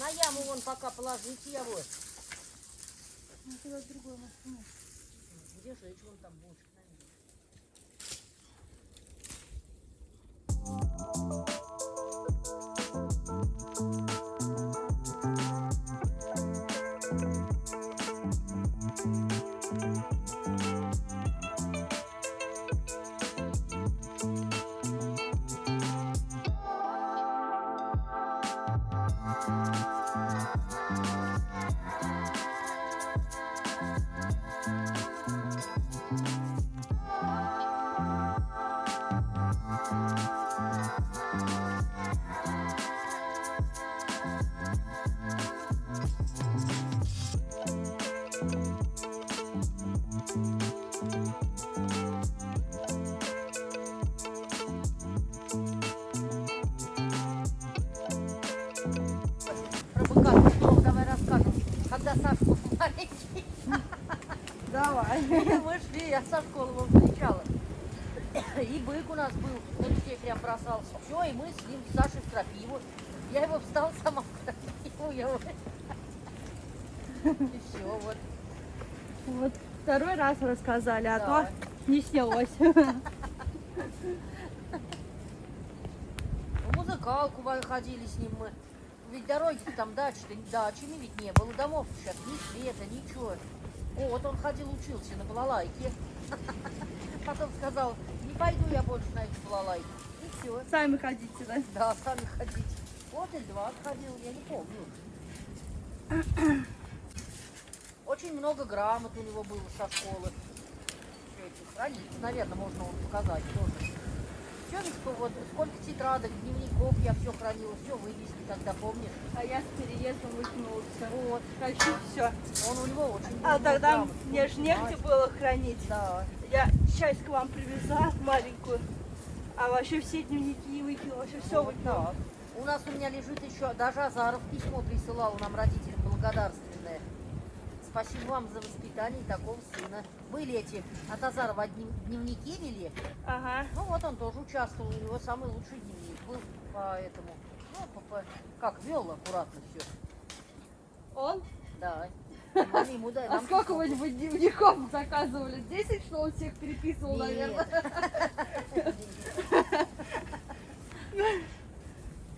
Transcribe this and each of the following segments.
На яму вон пока положите я вот. Ну, другой. Где же вон там бочка? наверное. Про быка ну, давай расскажем. Когда Сашка был маленький, Давай. мы шли, я школы его встречала. И бык у нас был, на детей прям бросался. Все, и мы с ним, с Сашей в крапиву. Я его встал сама в крапиву. Я вот... И все, вот. Вот второй раз рассказали, а Да. то не снялось. В музыкалку вы- ходили с ним мы. Дороги там дачи-то, дачами ведь не было, домов сейчас ни света, ничего. Вот он ходил, учился на балалайке. Потом сказал, не пойду я больше на эти балалайки. И все. Сами ходите, да? Да, сами ходить. Вот и два ходил, я не помню. Очень много грамот у него было со школы. Страницы, наверное, можно вот показать тоже. Ведь по- вот сколько тетрадок, дневников я все хранила, все выписки, когда помнишь. А я с переездом выкинула все. Вот. Хочу все. Он у него очень А тогда грамот. мне же негде было хранить. Да. Я часть к вам привезла маленькую, а вообще все дневники выкинула, вообще все Вот выкинула. так. У нас у меня лежит еще, даже Азаров письмо присылал нам родителям благодарственное. Спасибо вам за воспитание такого сына. Были эти от Азарова днев- дневники вели. Ага. Ну вот он тоже участвовал, у него самый лучший дневник был по этому. Ну, по- по- как вел аккуратно все. Он? Да. Мы ему, да, А сколько вы бы дневников заказывали? 10, что он всех переписывал, Нет. наверное?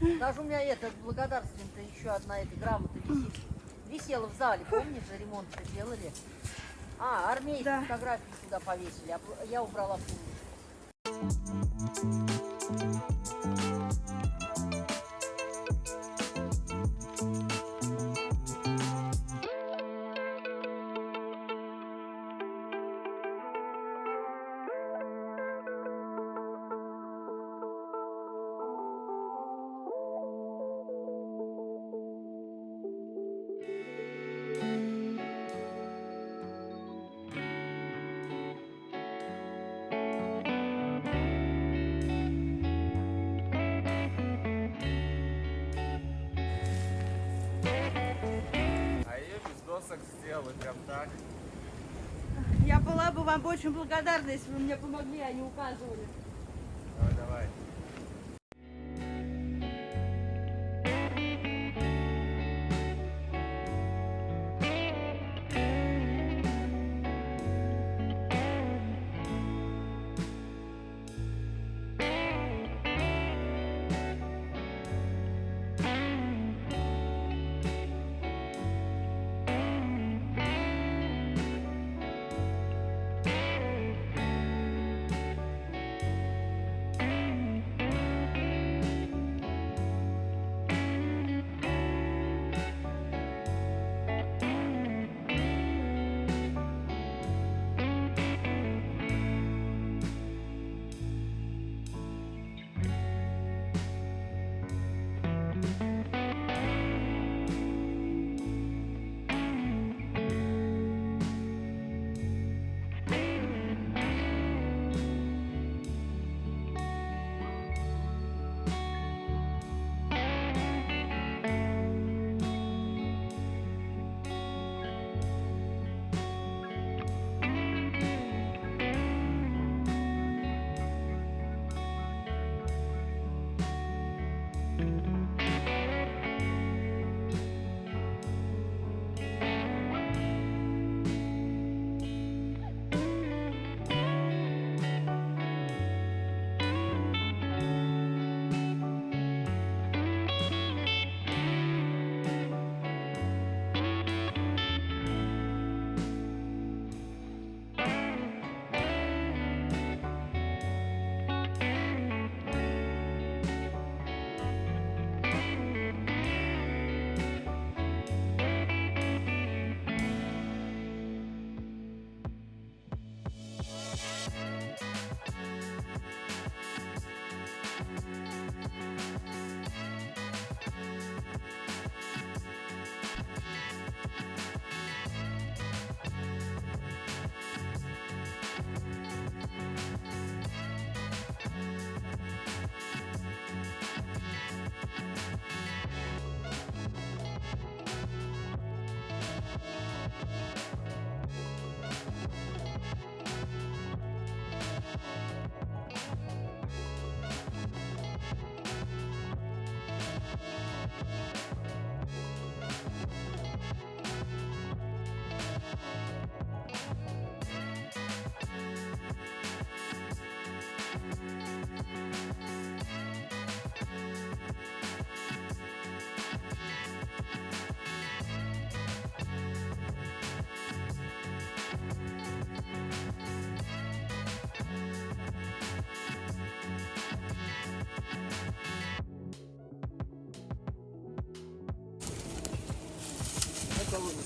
Даже у меня это благодарственная-то еще одна эта грамота висит. Висела в зале, помнишь, ремонт делали? А, армейские Да. фотографии сюда повесили, а я убрала в сделали прям так. Я была бы вам очень благодарна, если бы вы мне помогли, а не указывали.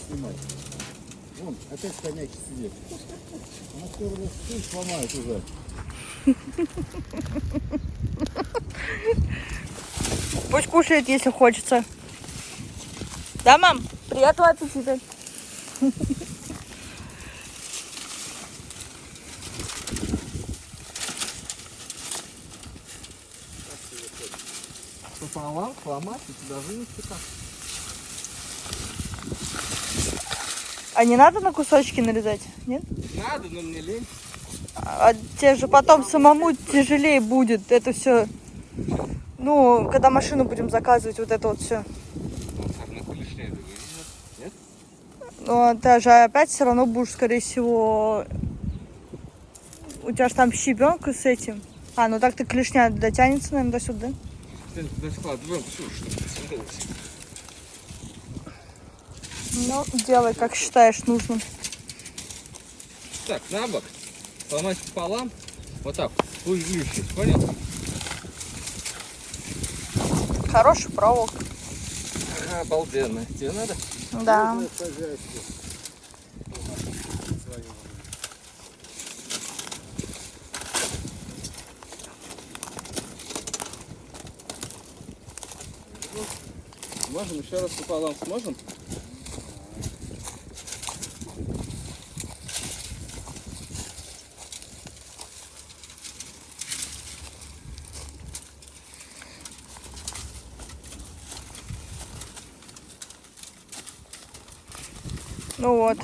Снимать. Вон, опять коньяки сидит. Она раз стул сломает уже. Пусть кушает, если хочется. Да, мам? Приятного аппетита. Пополам, ломать, и тебя вынести как. А не надо на кусочки нарезать? Нет? Надо, но мне лень. А тебе же потом самому тяжелее будет это все. Ну, когда машину будем заказывать, вот это вот все. Ну? Но ты же опять все равно будешь, скорее всего... У тебя же там щебенка с этим. А, ну так ты клешня дотянется, наверное, до сюда. Ты туда складываем все, что. Ну, делай, как считаешь нужным. Так, на бок. Сломать пополам. Вот так. Глючит, понял? Хороший проволок. Обалденно. Тебе надо? Да. Сможем еще раз пополам сможем? Ну вот.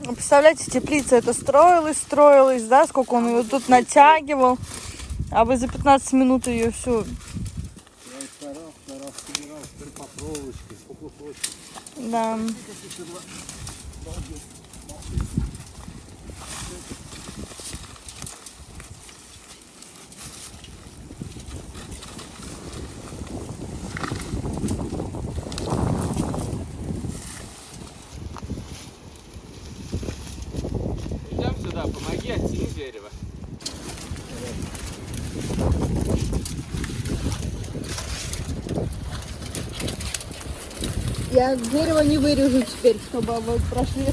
Ну, Представляете, теплица это строилась, строилась, да, сколько он ее тут натягивал. А вы за 15 минут ее всю. Я старался, старался, собирал, теперь по проволочке, по кусочку. Да. Дерево не вырежу теперь, чтобы вы прошли.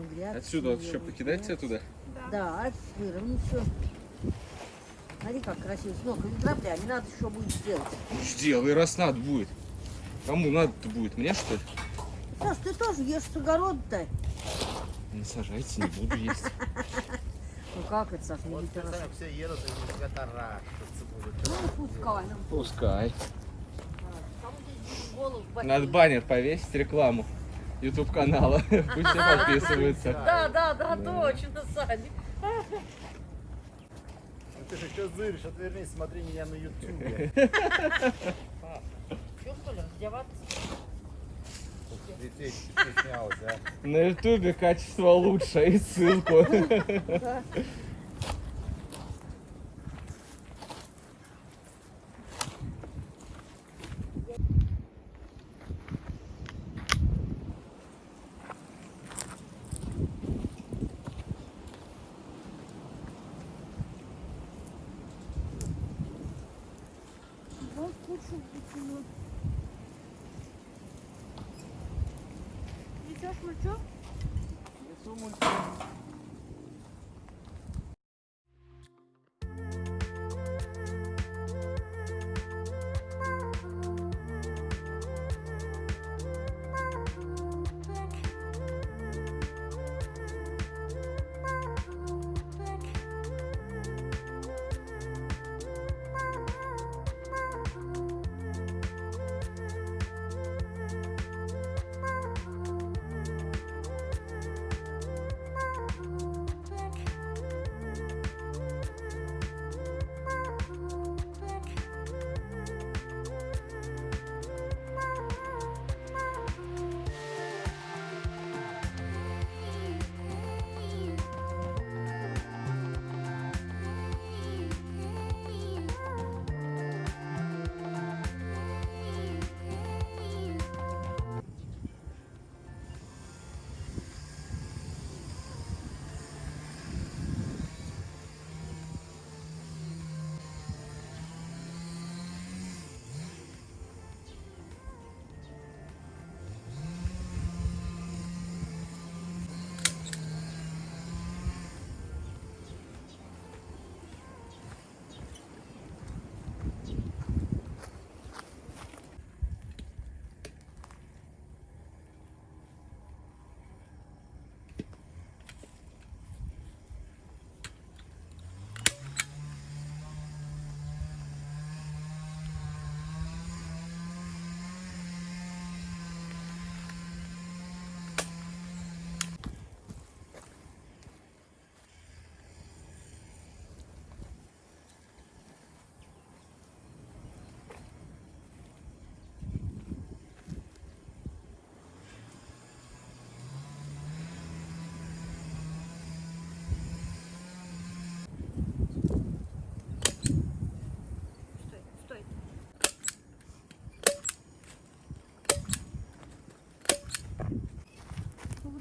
Ну грязь. Отсюда вот еще покидайте оттуда. Да, выровнять все. Смотри, как красиво. С ног грабля, не надо еще будет сделать. Сделай, раз надо будет. Кому надо-то будет? Мне что ли? Саш, ты тоже ешь с огорода-то. Не сажайте, не буду есть. Ну как это, Саш, не все едут и тебя будут. Ну, пускай нам. Пускай. Голову в Надо баннер повесить, рекламу. YouTube канала. Пусть все подписываются. Да, да, да, точно, Саня. Ну ты же что зыришь? Отвернись, смотри меня на ютубе. Че, что ли, раздеваться? Детей стеснялась, а? На ютубе качество лучше и ссылку. What's up?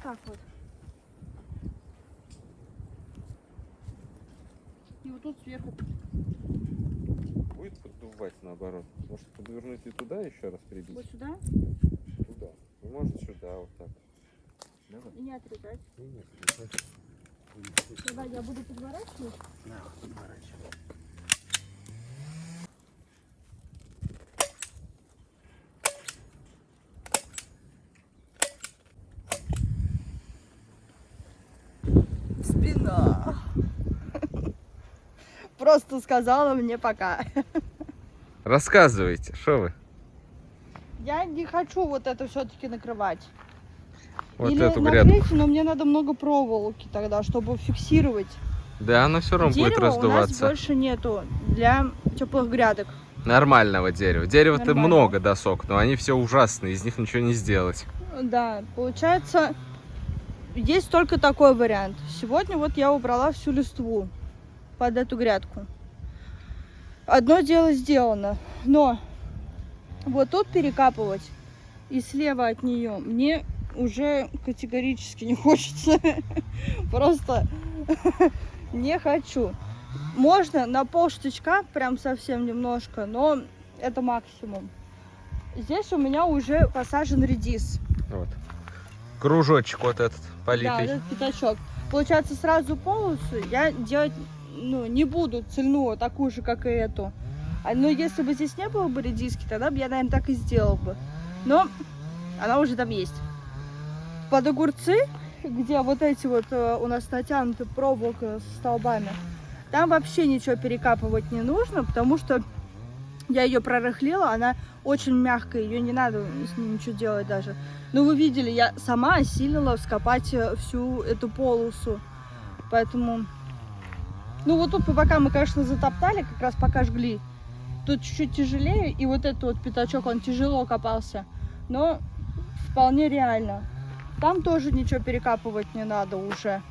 Так вот. И вот тут сверху. Будет поддувать наоборот. Может подвернуть и туда еще раз прибить? Вот сюда Туда. Ну, может сюда, вот так. и не отрезать. Ну, нет, Когда я буду подворачивать, спина. Просто сказала мне пока. Рассказывайте, что вы? Я не хочу вот это все-таки накрывать. Вот Или эту грядку. накрыть, но мне надо много проволоки тогда, чтобы фиксировать. Да, она все равно будет Дерева у нас раздуваться. больше нету для теплых грядок. Нормального дерева. Дерева-то много досок, но они все ужасные, из них ничего не сделать. Да, получается, есть только такой вариант. Сегодня вот я убрала всю листву под эту грядку. Одно дело сделано, но вот тут перекапывать и слева от нее мне уже категорически не хочется. Просто не хочу. Можно на пол штычка, прям совсем немножко, но это максимум. Здесь у меня уже посажен редис. Вот. Кружочек вот этот Да, политый. этот пятачок. Получается, сразу полосу я делать ну, не буду цельную, такую же, как и эту. А, Но если бы здесь не было бы редиски, тогда бы я, наверное, так и сделал бы. Но она уже там есть. Под огурцы, где вот эти вот э, у нас натянуты проволока с столбами, там вообще ничего перекапывать не нужно, потому что я ее прорыхлила, она очень мягкая, ее не надо с ней ничего делать даже. Ну, вы видели, я сама осилила вскопать э, всю эту полосу. Поэтому... Ну, вот тут пока мы, конечно, затоптали, как раз пока жгли. Тут чуть-чуть тяжелее, и вот этот вот пятачок, он тяжело копался. Но вполне реально. Там тоже ничего перекапывать не надо уже.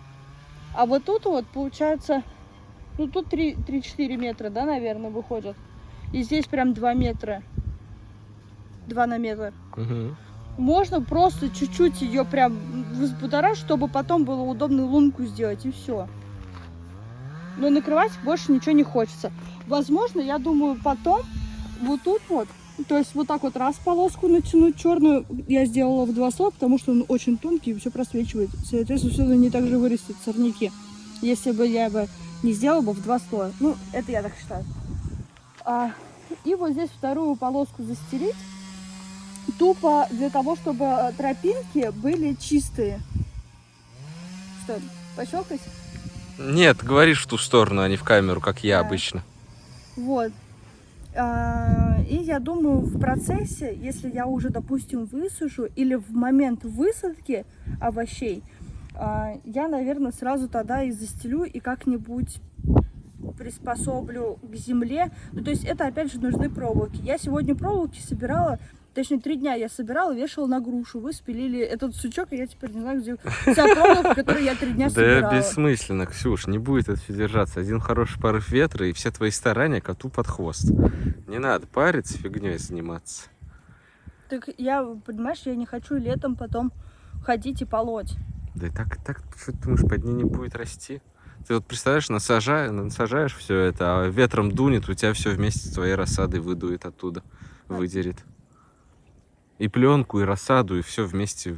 А вот тут вот получается, ну тут 3 3-4 метра, да, наверное, выходят. И здесь прям 2 метра. 2 на метр. Мгм. Можно просто чуть-чуть ее прям взбудоражить, чтобы потом было удобно лунку сделать, и все. Но накрывать больше ничего не хочется. Возможно, я думаю, потом вот тут вот, то есть вот так вот раз полоску натянуть черную, я сделала в два слоя, потому что он очень тонкий и все просвечивает. Соответственно, сюда не так же вырастет сорняки. Если бы я бы не сделала бы в два слоя. Ну, это я так считаю. А, и вот здесь вторую полоску застелить тупо для того, чтобы тропинки были чистые. Что, пощелкать? Нет, говоришь в ту сторону, а не в камеру, как я Да. обычно. Вот. А, И я думаю, в процессе, если я уже, допустим, высушу, или в момент высадки овощей, а, я, наверное, сразу тогда и застелю и как-нибудь приспособлю к земле. Ну, то есть это, опять же, нужны проволоки. Я сегодня проволоки собирала, точнее, три дня я собирала, вешала на грушу. Вы спилили этот сучок, и я теперь не знаю, где вся проволока, которую я три дня Да собирала. бессмысленно, Ксюш, не будет это держаться. Один хороший порыв ветра, и все твои старания коту под хвост. Не надо париться, фигней заниматься. Так я, понимаешь, я не хочу летом потом ходить и полоть. Да и так, так, что ты думаешь, под ней не будет расти? Ты вот представляешь, насажаешь, насажаешь все это, а ветром дунет, у тебя все вместе с твоей рассадой выдует оттуда, выдерет. И пленку, и рассаду, и все вместе.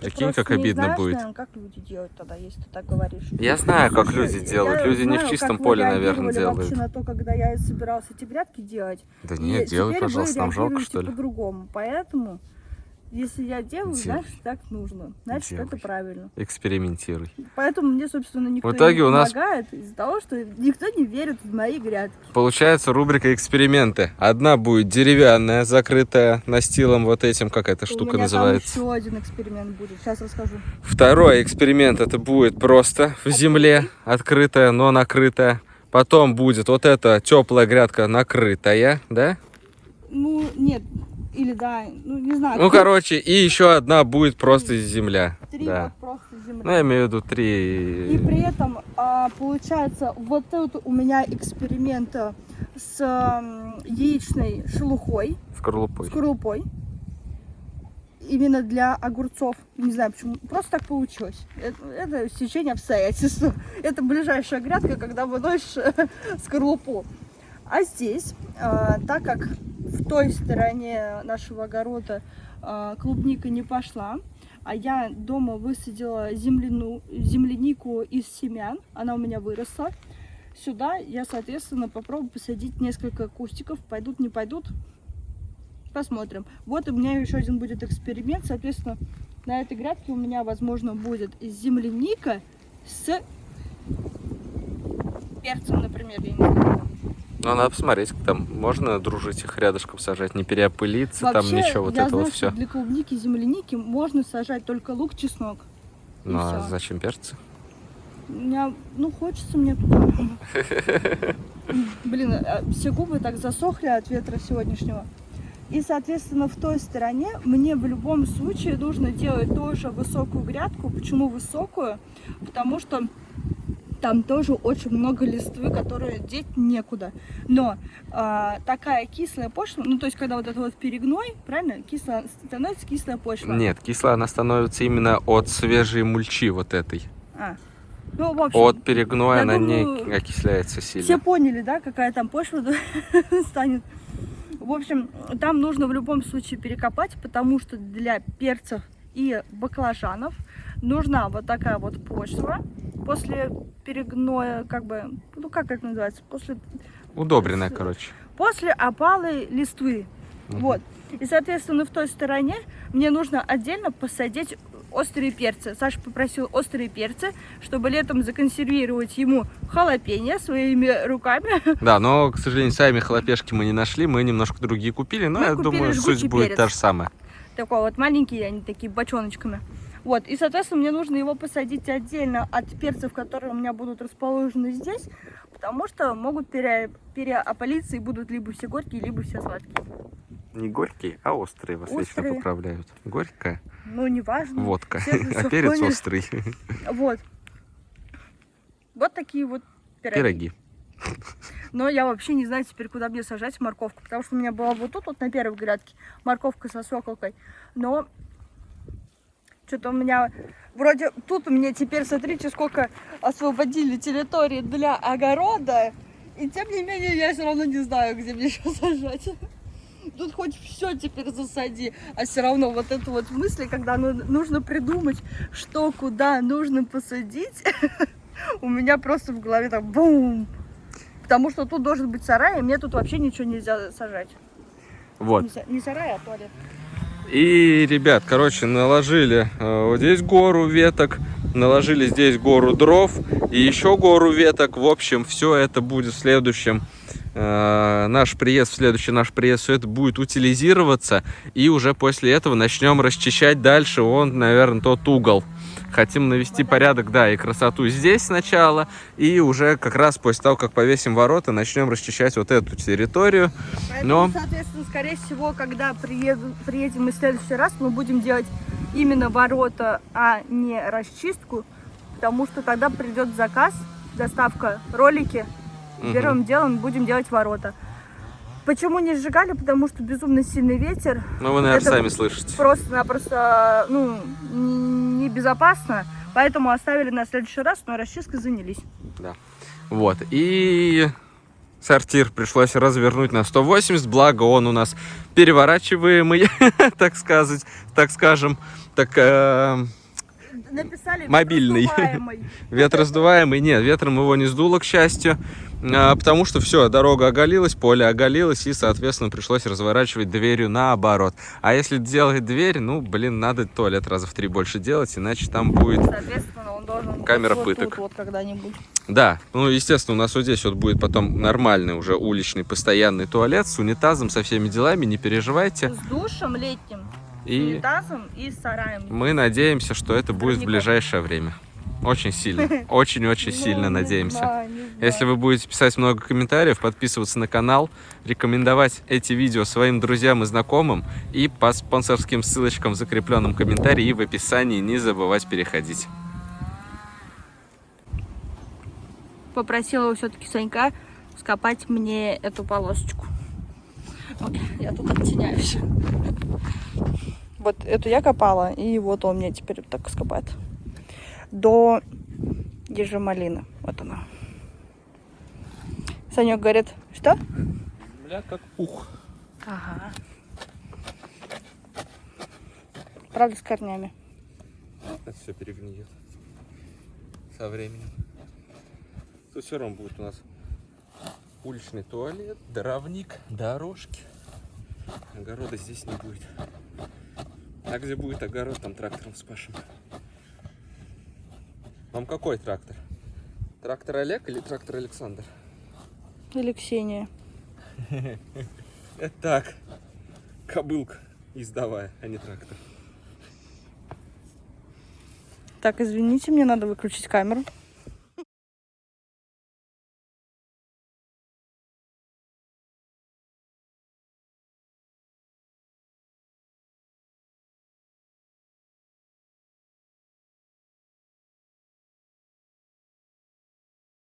Прикинь, как обидно знаешь, будет. наверное, как люди делают тогда, если ты так говоришь. Я знаю, как Слушай, люди делают. Люди не в знаю, чистом поле, наверное, делают. вообще на то, когда я собиралась эти грядки делать. Да нет, делай, пожалуйста, нам жалко, реагируете что ли? по-другому. Поэтому, если я делаю, значит, так нужно. Значит, это Делай. правильно. Экспериментируй. Поэтому мне, собственно, никто В итоге не у нас- помогает из-за того, что никто не верит в мои грядки. Получается рубрика эксперименты. Одна будет деревянная, закрытая настилом вот этим, как эта У штука меня называется. там еще один эксперимент будет. Сейчас расскажу. Второй эксперимент это будет просто в земле, открытая, но накрытая. Потом будет вот эта теплая грядка накрытая, да? Ну, нет. Или да, ну не знаю. Ну, короче, и еще одна будет просто земля. Три Да. просто земли. Ну, я имею в виду И три. при этом а, получается вот тут у меня эксперимент с яичной шелухой, Скорлупой. скорлупой. Именно для огурцов. Не знаю почему. Просто так получилось. Это, это стечение обстоятельств. Это ближайшая грядка, когда выносишь э, скорлупу. А здесь, а, так как в той стороне нашего огорода а, клубника не пошла, а я дома высадила земляну, землянику из семян, она у меня выросла. Сюда я, соответственно, попробую посадить несколько кустиков. Пойдут, не пойдут, посмотрим. Вот у меня еще один будет эксперимент. Соответственно, на этой грядке у меня, возможно, будет земляника с перцем, например, я не знаю. Ну, надо посмотреть, там можно дружить их рядышком сажать, не переопылиться, там Вообще, ничего, вот я это знаю, вот все. для клубники земляники можно сажать только лук, чеснок. Ну, а всё. зачем перцы? У меня, ну, хочется мне... Блин, а, все губы так засохли от ветра сегодняшнего. И, соответственно, в той стороне мне в любом случае нужно делать тоже высокую грядку. Почему высокую? Потому что там тоже очень много листвы, которые деть некуда. Но а, такая кислая почва, ну то есть когда вот это вот перегной, правильно, кислая, становится кислая почва. Нет, кислая она становится именно от свежей мульчи вот этой. А. Ну, в общем, От перегноя она не думаю, окисляется Все сильно. поняли, да, какая там почва станет. В общем, там нужно в любом случае перекопать, потому что для перцев и баклажанов нужна вот такая вот почва после перегноя, как бы, ну как это называется, после, Удобренная, короче. после опалы листвы. Мгм. Вот. И, соответственно, в той стороне мне нужно отдельно посадить острые перцы. Саша попросил острые перцы, чтобы летом законсервировать ему халапеньо своими руками. Да, но, к сожалению, сами хлопешки мы не нашли, мы немножко другие купили, но Мы я купили думаю, суть будет перец. та же самая. такой вот маленький, они такие бочоночками. Вот, и, соответственно, мне нужно его посадить отдельно от перцев, которые у меня будут расположены здесь, потому что могут пере, переопалиться и будут либо все горькие, либо все сладкие. Не горький, а острый вас вечно Острые. поправляют. Горькая Ну, неважно. водка, а перец острый. Вот. Вот такие вот пироги. Пироги. Но я вообще не знаю теперь, куда мне сажать морковку. Потому что у меня была вот тут, вот на первой грядке, морковка со свеколкой. Но что-то у меня... Вроде тут у меня теперь, смотрите, сколько освободили территории для огорода. И тем не менее, я все равно не знаю, где мне еще сажать. Тут хоть все теперь засади, а все равно вот это вот мысли, когда ну- нужно придумать, что куда нужно посадить, у меня просто в голове так бум. Потому что тут должен быть сарай, и мне тут вообще ничего нельзя сажать. Вот. Не, са- не сарай, а туалет. И, ребят, короче, наложили э, вот здесь гору веток, наложили здесь гору дров и еще гору веток. В общем, все это будет в следующем э, наш приезд, следующий наш приезд, все это будет утилизироваться. И уже после этого начнем расчищать дальше он, наверное, тот угол. Хотим навести порядок, да, и красоту здесь сначала, и уже как раз после того, как повесим ворота, начнем расчищать вот эту территорию. Поэтому, Но- соответственно, скорее всего, когда приеду, приедем мы в следующий раз, мы будем делать именно ворота, а не расчистку, потому что тогда придет заказ, доставка ролики, Мгм. первым делом будем делать ворота. Почему не сжигали? Потому что безумно сильный ветер, Ну, вы, наверное, Это сами слышите. просто-напросто ну, небезопасно, поэтому оставили на следующий раз, но расчисткой занялись. Вот. И сортир пришлось развернуть на 180, благо он у нас переворачиваемый, так сказать, так скажем, так э, Написали Мобильный. «Раздуваемый». ветросдуваемый. Нет, ветром его не сдуло, к счастью, а, потому что все, дорога оголилась, поле оголилось, и, соответственно, пришлось разворачивать дверью наоборот. А если делать дверь, ну, блин, надо туалет раза в три больше делать, иначе там будет Камера вот пыток. вот. Да, ну, естественно, у нас вот здесь вот будет потом нормальный уже уличный постоянный туалет с унитазом, со всеми делами, не переживайте. С душем летним, И унитазом и сараем. мы надеемся, что это будет в ближайшее время. Очень сильно, очень-очень сильно Ну, надеемся. Если вы будете писать много комментариев, подписываться на канал, рекомендовать эти видео своим друзьям и знакомым и по спонсорским ссылочкам в закрепленном комментарии и в описании не забывать переходить. Попросила все-таки Санька скопать мне эту полосочку. Ой, я тут оттеняюсь. Вот эту я копала, и вот он мне теперь вот так скопает. До ежемалины. Вот она. Санек говорит, что? Бля, как пух. Ага. Правда, с корнями. Это все перегниет со временем. Тут все равно будет у нас уличный туалет, дровник, дорожки. Огорода здесь не будет. А где будет огород, там трактором спашем. Вам какой трактор? Трактор Олег или трактор Александр? Или Ксения. Это так. Кобылка издавая, а не трактор. Так, извините, мне надо выключить камеру.